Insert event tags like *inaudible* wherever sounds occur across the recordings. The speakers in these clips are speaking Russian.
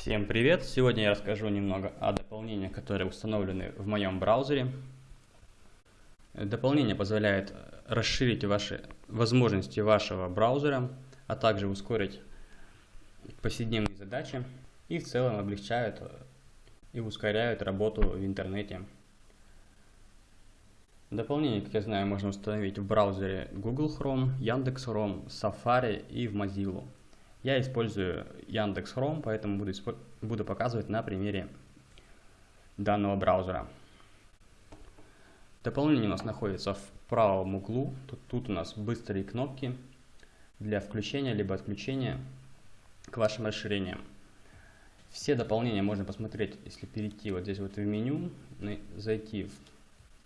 Всем привет! Сегодня я расскажу немного о дополнениях, которые установлены в моем браузере. Дополнение позволяет расширить ваши возможности вашего браузера, а также ускорить повседневные задачи и в целом облегчают и ускоряют работу в интернете. Дополнение, как я знаю, можно установить в браузере Google Chrome, Яндекс.Chrome, Safari и в Mozilla. Я использую Яндекс.Chrome, поэтому буду, буду показывать на примере данного браузера. Дополнение у нас находится в правом углу. Тут, тут у нас быстрые кнопки для включения либо отключения к вашим расширениям. Все дополнения можно посмотреть, если перейти вот здесь вот в меню, зайти в,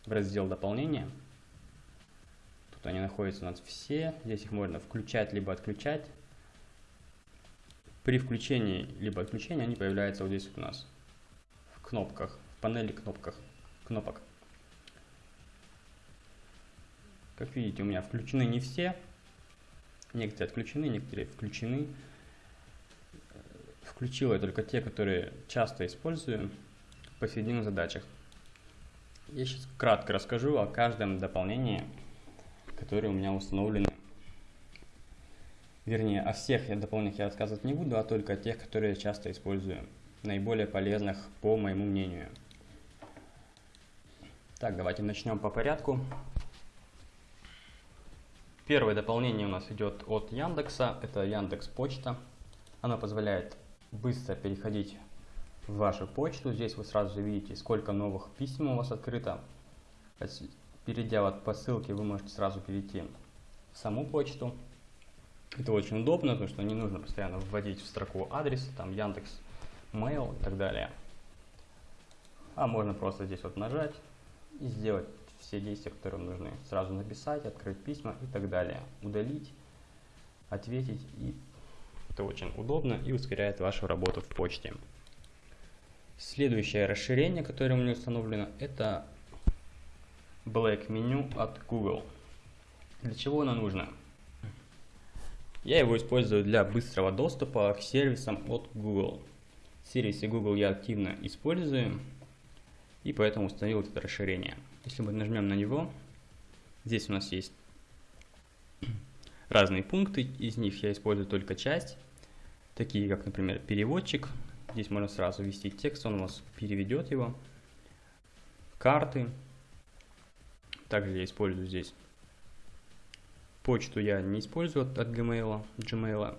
в раздел дополнения. Тут они находятся у нас все. Здесь их можно включать либо отключать. При включении либо отключении они появляются вот здесь вот у нас в кнопках, в панели кнопках, кнопок. Как видите, у меня включены не все. Некоторые отключены, некоторые включены. Включил я только те, которые часто использую в повседневных задачах. Я сейчас кратко расскажу о каждом дополнении, которое у меня установлены Вернее, о всех дополнениях я рассказывать не буду, а только о тех, которые я часто использую. Наиболее полезных, по моему мнению. Так, давайте начнем по порядку. Первое дополнение у нас идет от Яндекса. Это Яндекс Почта. Оно позволяет быстро переходить в вашу почту. Здесь вы сразу видите, сколько новых писем у вас открыто. Перейдя вот по ссылке, вы можете сразу перейти в саму почту. Это очень удобно, потому что не нужно постоянно вводить в строку адрес, там Яндекс, Mail и так далее. А можно просто здесь вот нажать и сделать все действия, которые вам нужны. Сразу написать, открыть письма и так далее. Удалить, ответить. И это очень удобно и ускоряет вашу работу в почте. Следующее расширение, которое у меня установлено, это Black Menu от Google. Для чего оно нужно? Я его использую для быстрого доступа к сервисам от Google. Сервисы Google я активно использую, и поэтому установил это расширение. Если мы нажмем на него, здесь у нас есть разные пункты, из них я использую только часть, такие как, например, переводчик. Здесь можно сразу ввести текст, он у вас переведет его. Карты. Также я использую здесь Почту я не использую от, Gmail, Gmail.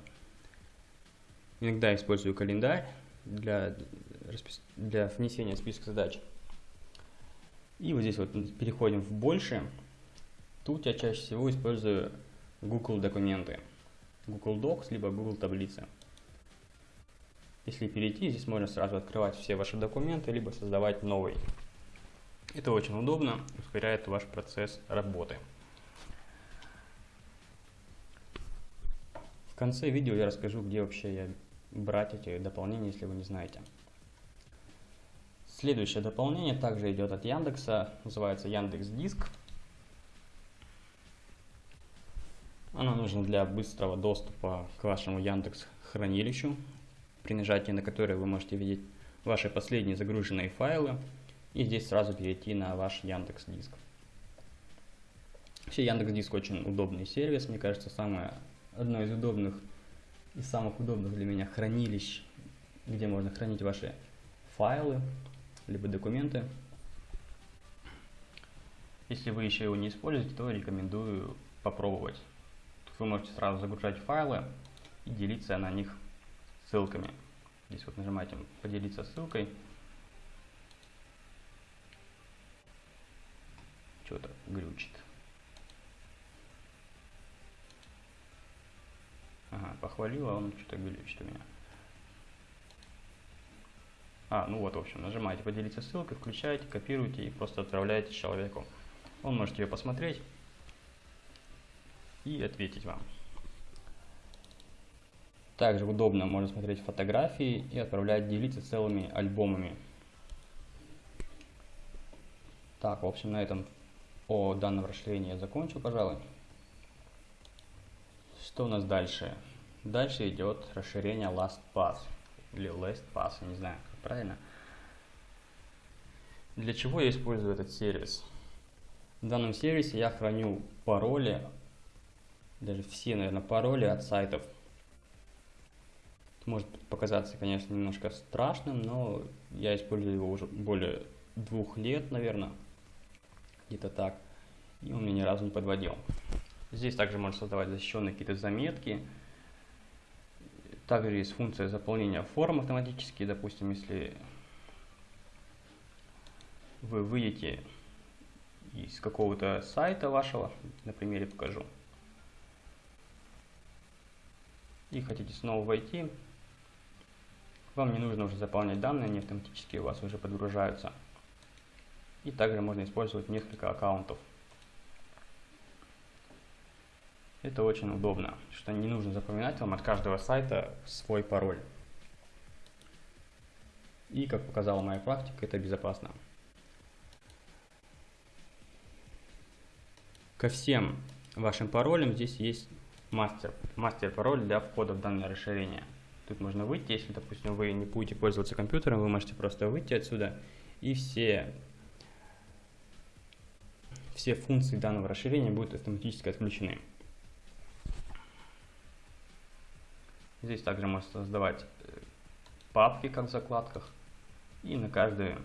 Иногда использую календарь для, для внесения списка задач. И вот здесь вот переходим в больше. Тут я чаще всего использую Google документы. Google Docs, либо Google таблицы. Если перейти, здесь можно сразу открывать все ваши документы, либо создавать новый. Это очень удобно, ускоряет ваш процесс работы. В конце видео я расскажу, где вообще я брать эти дополнения, если вы не знаете. Следующее дополнение также идет от Яндекса, называется Яндекс Диск. Оно нужно для быстрого доступа к вашему Яндекс хранилищу, при нажатии на которое вы можете видеть ваши последние загруженные файлы и здесь сразу перейти на ваш Яндекс Диск. Вообще Яндекс Диск очень удобный сервис, мне кажется, самое одно из удобных и самых удобных для меня хранилищ, где можно хранить ваши файлы, либо документы. Если вы еще его не используете, то рекомендую попробовать. Вы можете сразу загружать файлы и делиться на них ссылками. Здесь вот нажимаете «Поделиться ссылкой». Что-то глючит. Ага, похвалил, а он что-то глючит у меня. А, ну вот, в общем, нажимаете поделиться ссылкой, включаете, копируете и просто отправляете человеку. Он может ее посмотреть и ответить вам. Также удобно можно смотреть фотографии и отправлять, делиться целыми альбомами. Так, в общем, на этом о данном расширении я закончил, пожалуй. Что у нас дальше? Дальше идет расширение LastPass. или LastPass, я не знаю, как правильно. Для чего я использую этот сервис? В данном сервисе я храню пароли, даже все, наверное, пароли от сайтов. Это может показаться, конечно, немножко страшным, но я использую его уже более двух лет, наверное, где-то так, и он меня ни разу не подводил. Здесь также можно создавать защищенные какие-то заметки. Также есть функция заполнения форм автоматически, допустим, если вы выйдете из какого-то сайта вашего, на примере покажу, и хотите снова войти, вам не нужно уже заполнять данные, они автоматически у вас уже подгружаются. И также можно использовать несколько аккаунтов. Это очень удобно, что не нужно запоминать вам от каждого сайта свой пароль. И, как показала моя практика, это безопасно. Ко всем вашим паролям здесь есть мастер, мастер пароль для входа в данное расширение. Тут можно выйти, если, допустим, вы не будете пользоваться компьютером, вы можете просто выйти отсюда и все, все функции данного расширения будут автоматически отключены. Здесь также можно создавать э, папки, как в закладках, и на каждый,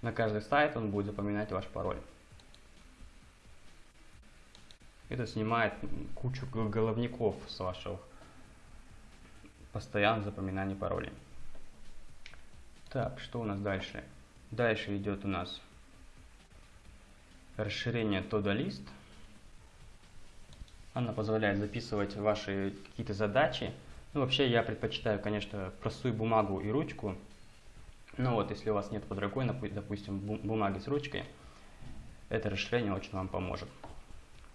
на каждый сайт он будет запоминать ваш пароль. Это снимает кучу головников с вашего постоянного запоминания паролей. Так, что у нас дальше? Дальше идет у нас расширение Todoist. Она позволяет записывать ваши какие-то задачи. Ну, вообще, я предпочитаю, конечно, простую бумагу и ручку. Но вот, если у вас нет под рукой, допустим, бумаги с ручкой, это расширение очень вам поможет.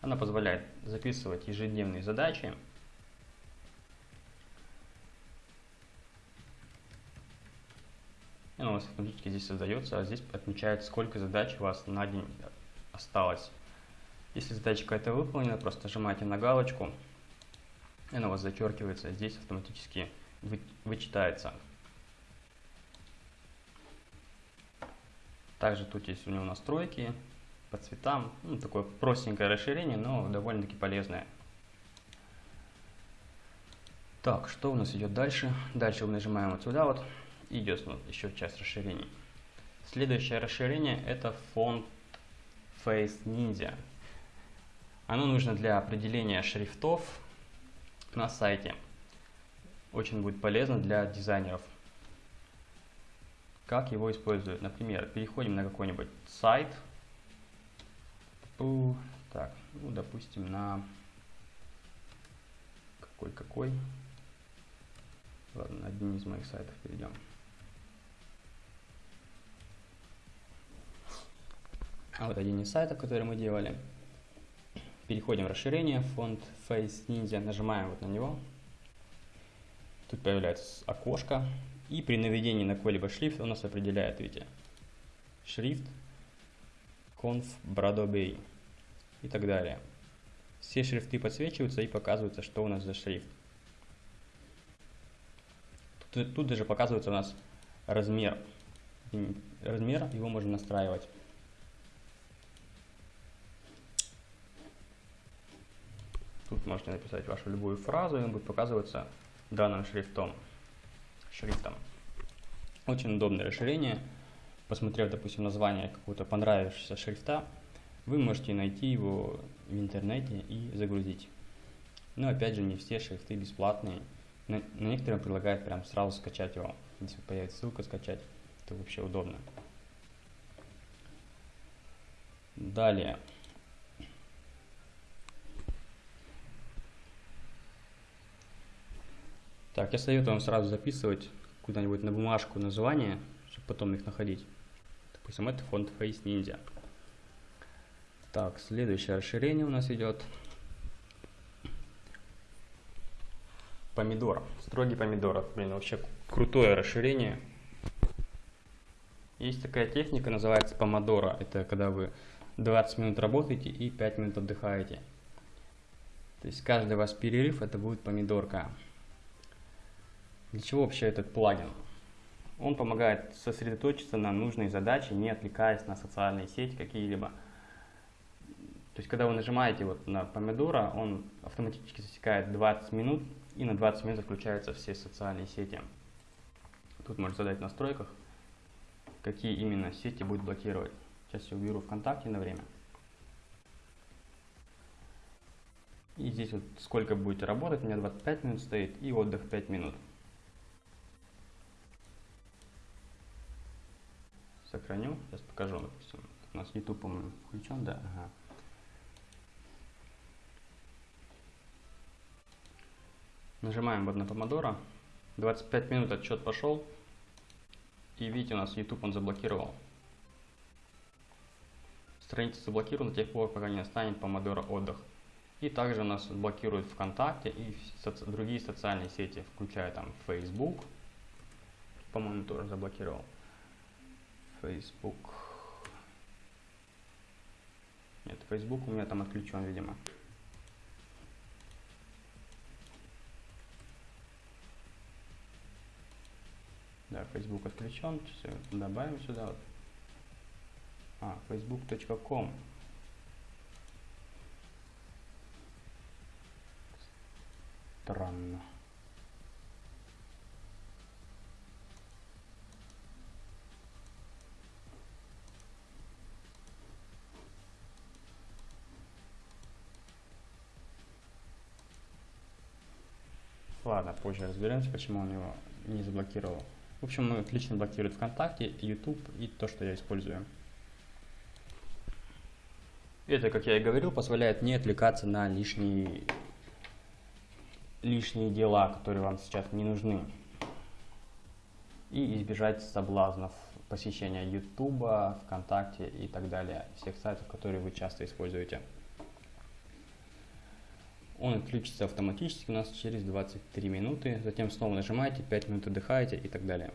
Она позволяет записывать ежедневные задачи. И у вас автоматически здесь создается, а здесь отмечает, сколько задач у вас на день осталось. Если задача какая-то выполнена, просто нажимаете на галочку, и она у вас зачеркивается, здесь автоматически вы, вычитается. Также тут есть у него настройки, по цветам. Ну, такое простенькое расширение, но довольно-таки полезное. Так, что у нас идет дальше? Дальше мы нажимаем вот сюда вот, и идет вот еще часть расширений. Следующее расширение это фонд Face Ninja. Оно нужно для определения шрифтов на сайте. Очень будет полезно для дизайнеров. Как его используют? Например, переходим на какой-нибудь сайт, так, ну, допустим, на какой-какой. Ладно, на один из моих сайтов перейдем. А вот один из сайтов, который мы делали. Переходим в расширение, фонд Face Ninja, нажимаем вот на него. Тут появляется окошко. И при наведении на какой-либо шрифт он нас определяет, видите, шрифт conf Bradobey и так далее. Все шрифты подсвечиваются и показывается, что у нас за шрифт. Тут, тут даже показывается у нас размер. Размер его можно настраивать. Тут можете написать вашу любую фразу, и он будет показываться данным шрифтом. шрифтом. Очень удобное расширение посмотрев, допустим, название какого-то понравившегося шрифта, вы можете найти его в интернете и загрузить. Но опять же, не все шрифты бесплатные. На, некоторых предлагают прям сразу скачать его. Если появится ссылка скачать, то вообще удобно. Далее. Так, я советую вам сразу записывать куда-нибудь на бумажку название, чтобы потом их находить. Допустим, это фонд Face Ninja. Так, следующее расширение у нас идет. Помидор. Строгий помидор. Блин, вообще крутое расширение. Есть такая техника, называется помодора. Это когда вы 20 минут работаете и 5 минут отдыхаете. То есть каждый ваш перерыв это будет помидорка. Для чего вообще этот плагин? Он помогает сосредоточиться на нужной задаче, не отвлекаясь на социальные сети какие-либо. То есть, когда вы нажимаете вот на помидора, он автоматически засекает 20 минут, и на 20 минут включаются все социальные сети. Тут можно задать в настройках, какие именно сети будет блокировать. Сейчас я уберу ВКонтакте на время. И здесь вот сколько будете работать, у меня 25 минут стоит, и отдых 5 минут. Сохраню, сейчас покажу, допустим. У нас YouTube, по-моему, включен, да? Ага. Нажимаем вот на помодоро. 25 минут отчет пошел. И видите, у нас YouTube он заблокировал. Страница заблокирована до тех пор, пока не настанет помодоро отдых. И также нас блокирует ВКонтакте и соци другие социальные сети, включая там Facebook. По-моему, тоже заблокировал. Facebook. Нет, Facebook у меня там отключен, видимо. Да, Facebook отключен. Добавим сюда. Вот. А, facebook.com. Странно. Ладно, позже разберемся, почему он его не заблокировал. В общем, он отлично блокирует ВКонтакте, YouTube и то, что я использую. Это, как я и говорил, позволяет не отвлекаться на лишние, лишние дела, которые вам сейчас не нужны. И избежать соблазнов посещения YouTube, ВКонтакте и так далее, всех сайтов, которые вы часто используете. Он отключится автоматически у нас через 23 минуты. Затем снова нажимаете, 5 минут отдыхаете и так далее.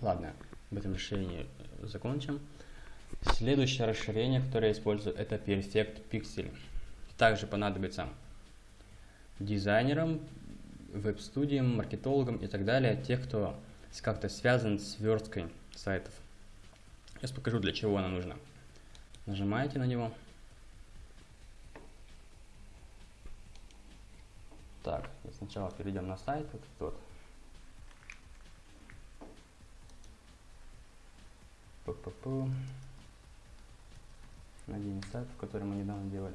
Ладно, об этом расширении закончим. Следующее расширение, которое я использую, это Perfect Pixel. Также понадобится дизайнерам, веб-студиям, маркетологам и так далее, тех, кто как-то связан с версткой сайтов. Сейчас покажу, для чего она нужна. Нажимаете на него. Так, сначала перейдем на сайт, вот тот. Пу -пу -пу. Один сайт, который мы недавно делали.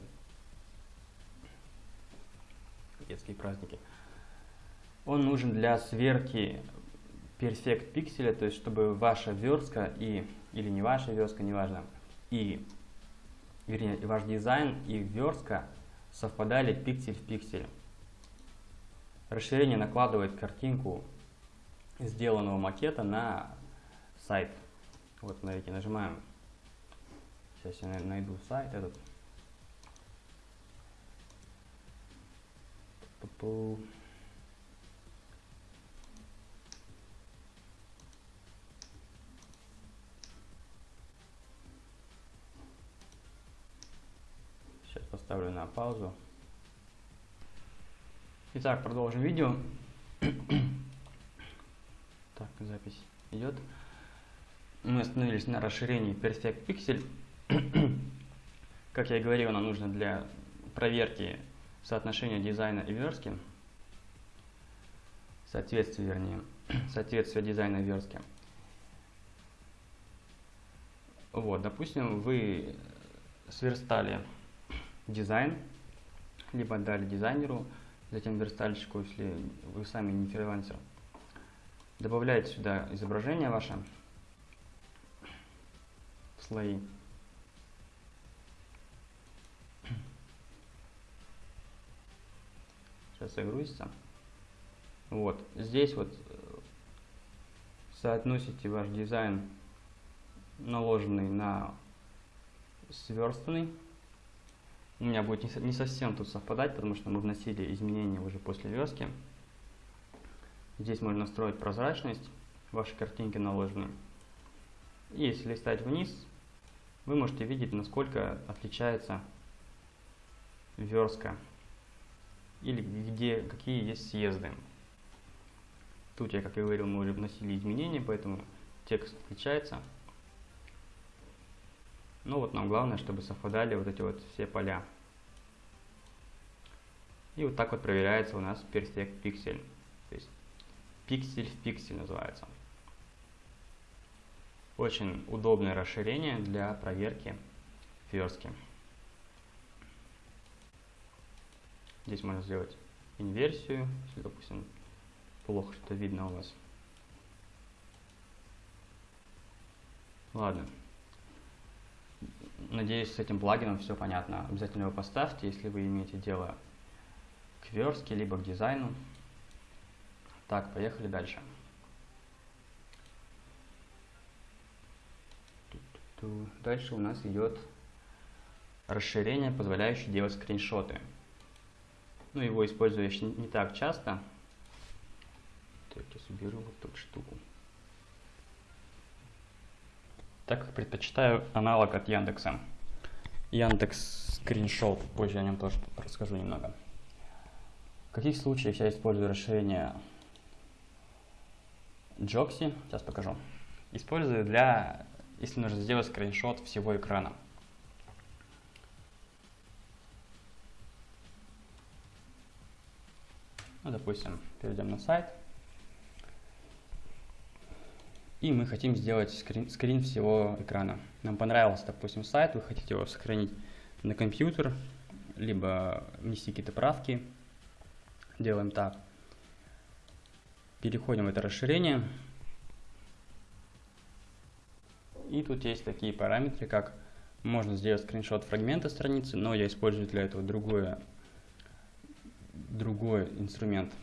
Детские праздники. Он нужен для сверки Perfect пикселя, то есть чтобы ваша верстка и, или не ваша верстка, неважно, и, вернее, ваш дизайн и верстка совпадали пиксель в пиксель. Расширение накладывает картинку сделанного макета на сайт. Вот, смотрите, нажимаем. Сейчас я найду сайт этот. Сейчас поставлю на паузу. Итак, продолжим видео. *clears throat* так, запись идет. Мы остановились на расширении Perfect Pixel. *clears throat* как я и говорил, она нужна для проверки соотношения дизайна и верстки. Соответствие, вернее, *clears throat* соответствие дизайна и верстки. Вот, допустим, вы сверстали дизайн, либо дали дизайнеру затем верстальщику, если вы сами не фрилансер. Добавляете сюда изображение ваше слои. Сейчас загрузится. Вот, здесь вот э, соотносите ваш дизайн, наложенный на сверстанный у меня будет не совсем тут совпадать, потому что мы вносили изменения уже после верстки. Здесь можно настроить прозрачность вашей картинки наложенную. И если листать вниз, вы можете видеть, насколько отличается верстка или где, какие есть съезды. Тут я, как и говорил, мы уже вносили изменения, поэтому текст отличается. Ну вот нам главное, чтобы совпадали вот эти вот все поля. И вот так вот проверяется у нас перспект пиксель. То есть пиксель в пиксель называется. Очень удобное расширение для проверки верстки. Здесь можно сделать инверсию, если, допустим, плохо что видно у вас. Ладно. Надеюсь, с этим плагином все понятно. Обязательно его поставьте, если вы имеете дело к верстке, либо к дизайну. Так, поехали дальше. Дальше у нас идет расширение, позволяющее делать скриншоты. Ну, его использую не так часто. Так, я соберу вот эту штуку. Так как предпочитаю аналог от Яндекса. Яндекс скриншот, позже о нем тоже расскажу немного. В каких случаях я использую расширение Джокси, сейчас покажу. Использую для, если нужно сделать скриншот всего экрана. Ну, допустим, перейдем на сайт. И мы хотим сделать скрин, скрин всего экрана. Нам понравился, допустим, сайт, вы хотите его сохранить на компьютер, либо внести какие-то правки. Делаем так. Переходим в это расширение. И тут есть такие параметры, как можно сделать скриншот фрагмента страницы, но я использую для этого другое, другой инструмент.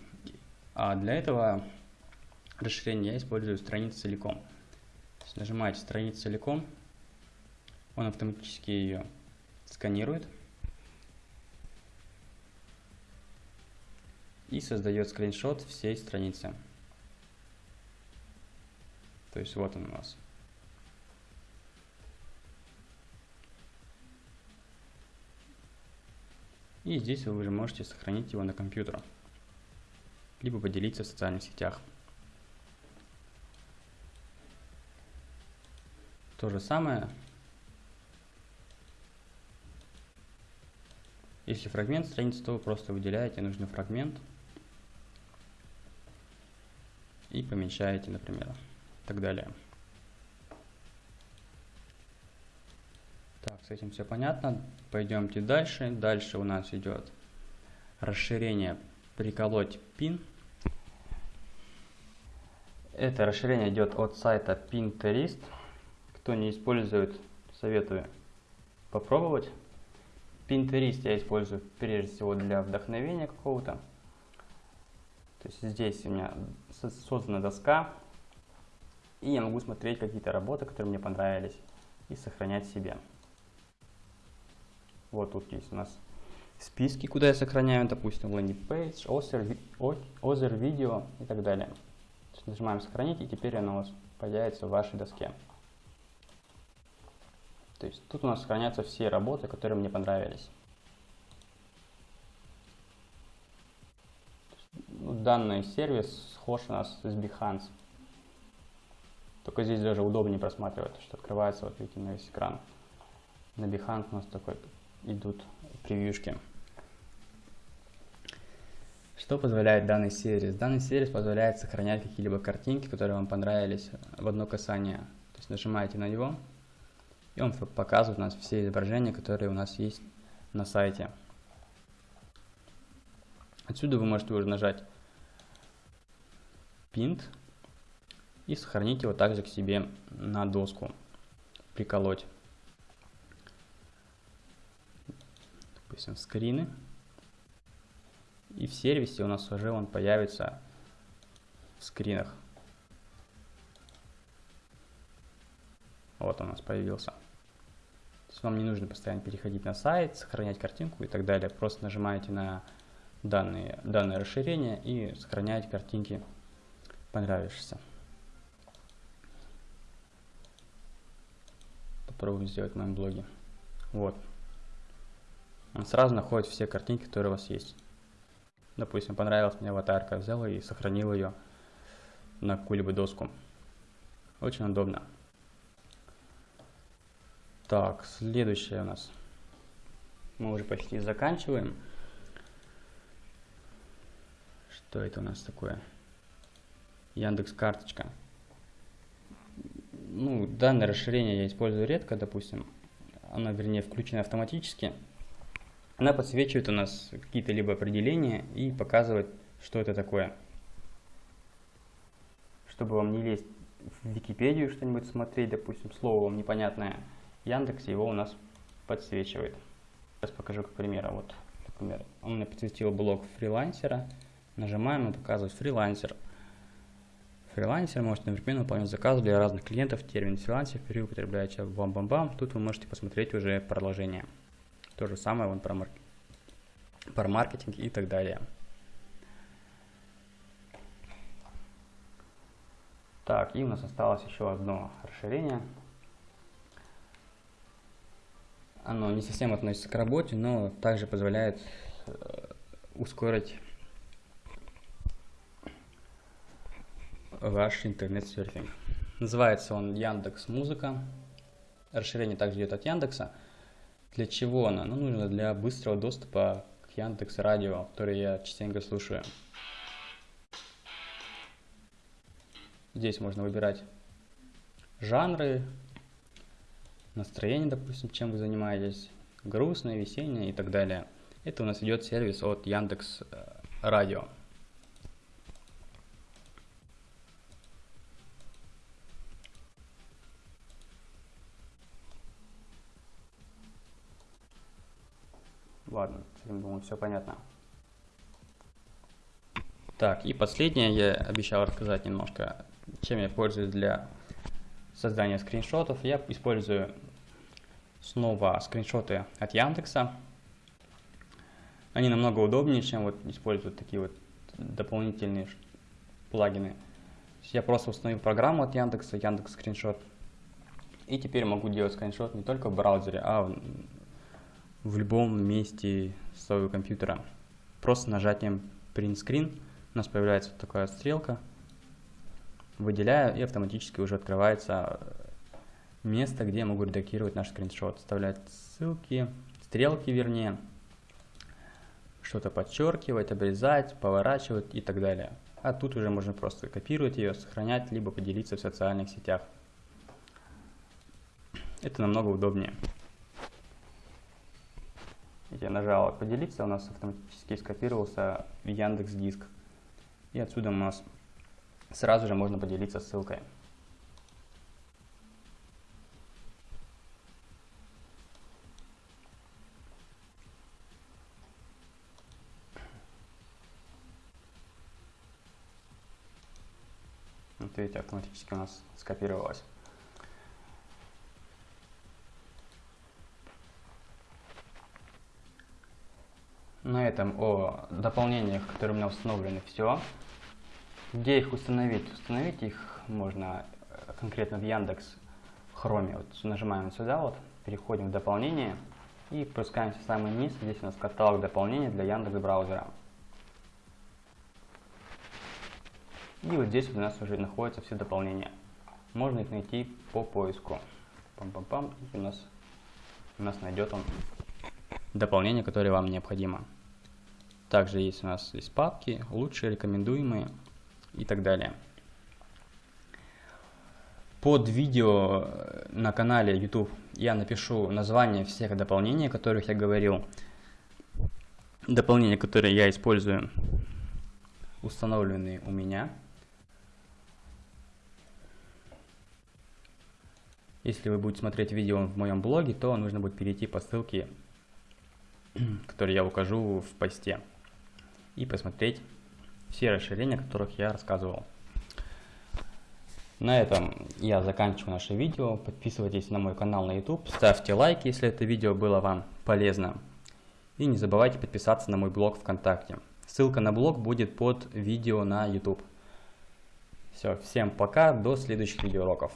А для этого расширения я использую страницу целиком. нажимаете страницу целиком, он автоматически ее сканирует. И создает скриншот всей страницы. То есть вот он у нас. И здесь вы уже можете сохранить его на компьютер, либо поделиться в социальных сетях. То же самое, если фрагмент страницы, то вы просто выделяете нужный фрагмент и помещаете, например так далее. Так, с этим все понятно. Пойдемте дальше. Дальше у нас идет расширение приколоть пин. Это расширение идет от сайта Pinterest. Кто не использует, советую попробовать. Pinterest я использую прежде всего для вдохновения какого-то. То есть здесь у меня создана доска, и я могу смотреть какие-то работы, которые мне понравились, и сохранять себе. Вот тут есть у нас списки, куда я сохраняю, допустим, landing page, other, other video и так далее. нажимаем сохранить, и теперь оно у вас появится в вашей доске. То есть тут у нас сохранятся все работы, которые мне понравились. Данный сервис схож у нас с Behance. Только здесь даже удобнее просматривать, что открывается, вот видите, на весь экран. На Behance у нас такой идут превьюшки. Что позволяет данный сервис? Данный сервис позволяет сохранять какие-либо картинки, которые вам понравились в одно касание. То есть нажимаете на него, и он показывает у нас все изображения, которые у нас есть на сайте. Отсюда вы можете уже нажать Pint и сохранить его также к себе на доску, приколоть. Допустим, скрины. И в сервисе у нас уже он появится в скринах. Вот он у нас появился. То есть вам не нужно постоянно переходить на сайт, сохранять картинку и так далее. Просто нажимаете на данные, данное расширение и сохраняете картинки понравившиеся. попробуем сделать в моем блоге. Вот. Он сразу находит все картинки, которые у вас есть. Допустим, понравилась мне аватарка, взял и сохранил ее на какую-либо доску. Очень удобно. Так, следующее у нас. Мы уже почти заканчиваем. Что это у нас такое? Яндекс карточка. Ну, данное расширение я использую редко, допустим. Оно, вернее, включено автоматически. Она подсвечивает у нас какие-то либо определения и показывает, что это такое. Чтобы вам не лезть в Википедию что-нибудь смотреть, допустим, слово вам непонятное, Яндекс его у нас подсвечивает. Сейчас покажу как пример. Вот, например, он мне подсветил блок фрилансера. Нажимаем и показывает фрилансер. Фрилансер может одновременно выполнять заказы для разных клиентов. Термин фрилансер впервые употребляется бам-бам-бам. Тут вы можете посмотреть уже продолжение. То же самое вон про, марк... про маркетинг и так далее. Так, и у нас осталось еще одно расширение. Оно не совсем относится к работе, но также позволяет э, ускорить ваш интернет-серфинг. Называется он Яндекс Музыка. Расширение также идет от Яндекса. Для чего оно? Ну, нужно для быстрого доступа к Яндекс Радио, который я частенько слушаю. Здесь можно выбирать жанры, настроение, допустим, чем вы занимаетесь, грустное, весеннее и так далее. Это у нас идет сервис от Яндекс э, Радио. Ладно, думаю, все понятно. Так, и последнее я обещал рассказать немножко, чем я пользуюсь для создания скриншотов. Я использую снова скриншоты от Яндекса. Они намного удобнее, чем вот использовать такие вот дополнительные плагины. Я просто установил программу от Яндекса, Яндекс Скриншот. И теперь могу делать скриншот не только в браузере, а в любом месте своего компьютера. Просто нажатием Print Screen у нас появляется такая стрелка. Выделяю и автоматически уже открывается место, где я могу редактировать наш скриншот. Вставлять ссылки, стрелки вернее, что-то подчеркивать, обрезать, поворачивать и так далее. А тут уже можно просто копировать ее, сохранять, либо поделиться в социальных сетях. Это намного удобнее. Нажал «Поделиться», у нас автоматически скопировался Яндекс Диск. И отсюда у нас сразу же можно поделиться ссылкой. Вот видите, автоматически у нас скопировалось. На этом о дополнениях, которые у меня установлены, все. Где их установить? Установить их можно э, конкретно в Яндекс Хроме. Вот нажимаем сюда, вот, переходим в дополнение и опускаемся в самый низ. Здесь у нас каталог дополнений для Яндекс браузера. И вот здесь у нас уже находятся все дополнения. Можно их найти по поиску. Пам-пам-пам, у нас, у нас найдет он дополнение, которое вам необходимо. Также есть у нас есть папки, лучшие, рекомендуемые и так далее. Под видео на канале YouTube я напишу название всех дополнений, о которых я говорил. Дополнения, которые я использую, установленные у меня. Если вы будете смотреть видео в моем блоге, то нужно будет перейти по ссылке *clears throat* который я укажу в посте, и посмотреть все расширения, о которых я рассказывал. На этом я заканчиваю наше видео. Подписывайтесь на мой канал на YouTube, ставьте лайк, если это видео было вам полезно. И не забывайте подписаться на мой блог ВКонтакте. Ссылка на блог будет под видео на YouTube. Все, всем пока, до следующих видеоуроков.